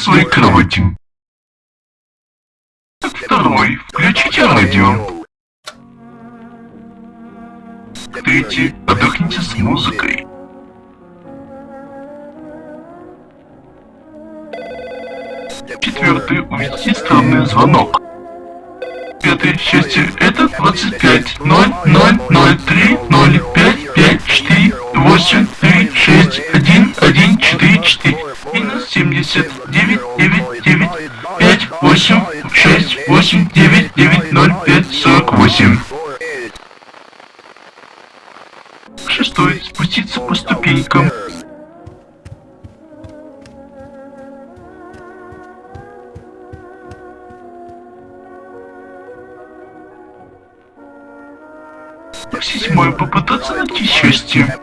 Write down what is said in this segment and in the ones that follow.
своей кровати. Второй. Включите радио. Третий. Отдохните с музыкой. Четвертый. Увидите странный звонок. Пятое счастье это 25 0 0 0 3 минус 70 9 9 9 5 8 6 8 9 9 0 5 48 Шестой. Спуститься по ступенькам. Седьмой. Попытаться найти счастье.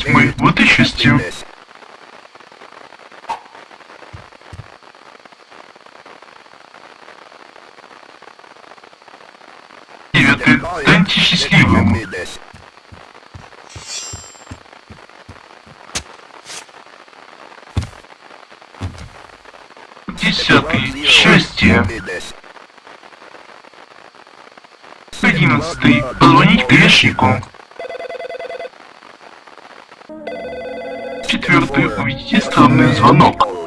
Восьмой. Вот и счастье. Девятый. Станьте счастливым. Десятый. Счастье. Одиннадцатый. Позвонить грешнику. Четвертый. Увидите странный звонок.